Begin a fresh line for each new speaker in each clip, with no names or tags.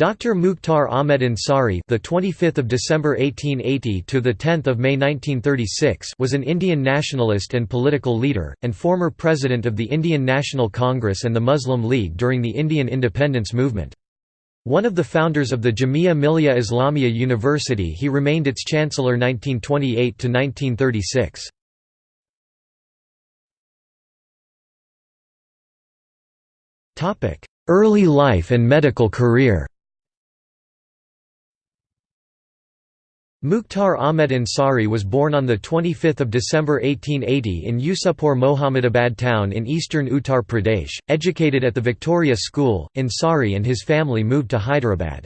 Dr. Mukhtar Ahmed Ansari, the 25th of December 1880 to the 10th of May 1936, was an Indian nationalist and political leader and former president of the Indian National Congress and the Muslim League during the Indian independence movement. One of the founders of the Jamia Millia Islamia University, he remained its chancellor 1928 to 1936. Topic: Early life and medical career. Mukhtar Ahmed Ansari was born on 25 December 1880 in Yusupur Mohammadabad town in eastern Uttar Pradesh. Educated at the Victoria School, Ansari and his family moved to Hyderabad.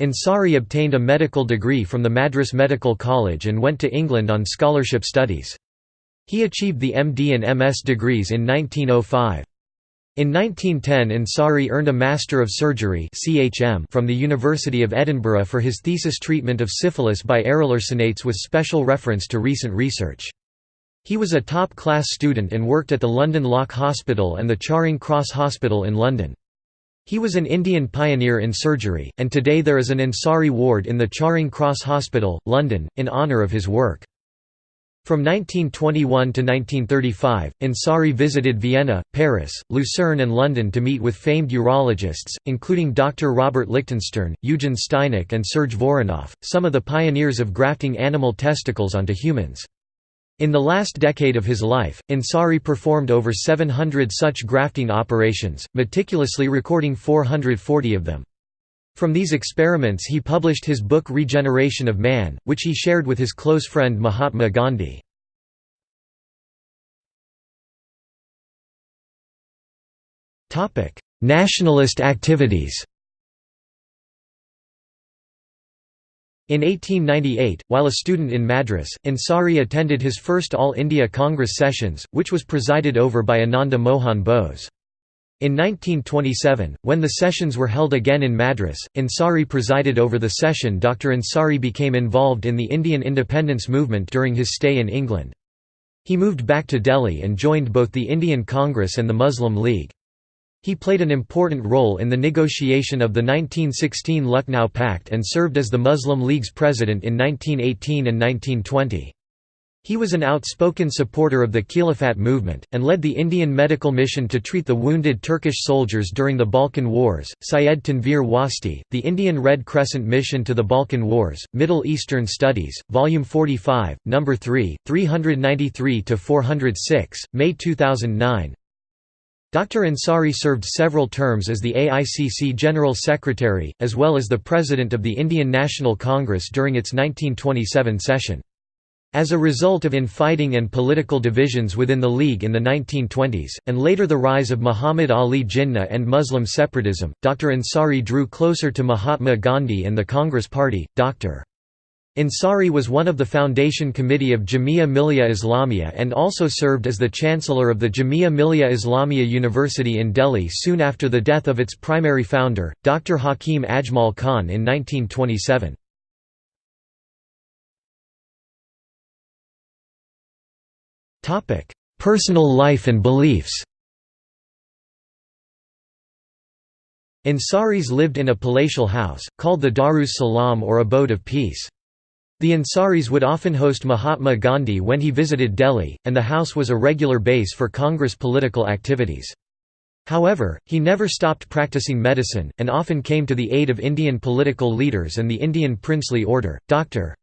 Ansari obtained a medical degree from the Madras Medical College and went to England on scholarship studies. He achieved the MD and MS degrees in 1905. In 1910 Ansari earned a Master of Surgery from the University of Edinburgh for his thesis treatment of syphilis by arylarsonates with special reference to recent research. He was a top-class student and worked at the London Lock Hospital and the Charing Cross Hospital in London. He was an Indian pioneer in surgery, and today there is an Ansari ward in the Charing Cross Hospital, London, in honour of his work. From 1921 to 1935, Ansari visited Vienna, Paris, Lucerne and London to meet with famed urologists, including Dr. Robert Lichtenstern, Eugen Steinach and Serge Voronoff, some of the pioneers of grafting animal testicles onto humans. In the last decade of his life, Ansari performed over 700 such grafting operations, meticulously recording 440 of them. From these experiments he published his book Regeneration of Man, which he shared with his close friend Mahatma Gandhi. Nationalist activities In 1898, while a student in Madras, Ansari attended his first All India Congress sessions, which was presided over by Ananda Mohan Bose. In 1927, when the sessions were held again in Madras, Ansari presided over the session Dr. Ansari became involved in the Indian independence movement during his stay in England. He moved back to Delhi and joined both the Indian Congress and the Muslim League. He played an important role in the negotiation of the 1916 Lucknow Pact and served as the Muslim League's president in 1918 and 1920. He was an outspoken supporter of the Khilafat movement, and led the Indian medical mission to treat the wounded Turkish soldiers during the Balkan Wars. Syed Tanvir Wasti, The Indian Red Crescent Mission to the Balkan Wars, Middle Eastern Studies, Volume 45, No. 3, 393 406, May 2009. Dr. Ansari served several terms as the AICC General Secretary, as well as the President of the Indian National Congress during its 1927 session. As a result of infighting and political divisions within the League in the 1920s, and later the rise of Muhammad Ali Jinnah and Muslim separatism, Dr. Ansari drew closer to Mahatma Gandhi and the Congress Party. Dr. Ansari was one of the foundation committee of Jamia Millia Islamia and also served as the chancellor of the Jamia Millia Islamia University in Delhi soon after the death of its primary founder, Dr. Hakim Ajmal Khan in 1927. Personal life and beliefs Ansaris lived in a palatial house, called the Darus Salam or Abode of Peace. The Ansaris would often host Mahatma Gandhi when he visited Delhi, and the house was a regular base for Congress political activities. However, he never stopped practicing medicine, and often came to the aid of Indian political leaders and the Indian princely order. Dr.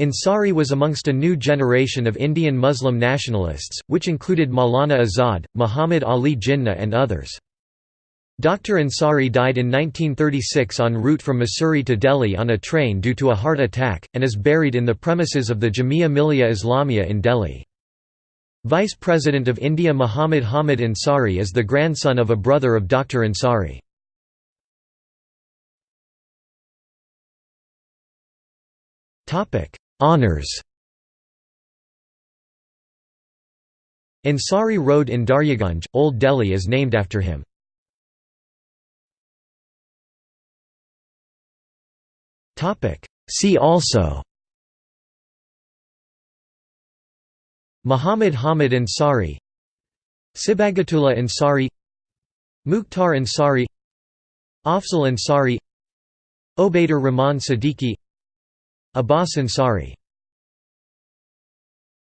Ansari was amongst a new generation of Indian Muslim nationalists, which included Maulana Azad, Muhammad Ali Jinnah and others. Dr. Ansari died in 1936 en route from Mussoorie to Delhi on a train due to a heart attack, and is buried in the premises of the Jamia Millia Islamia in Delhi. Vice President of India Muhammad Hamid Ansari is the grandson of a brother of Dr. Ansari. Honours Ansari Road in Daryaganj, Old Delhi is named after him. See also. Muhammad Hamid Ansari. Sibgatullah Ansari. Mukhtar Ansari. Afzal Ansari. Obaidur Rahman Siddiqui Abbas Ansari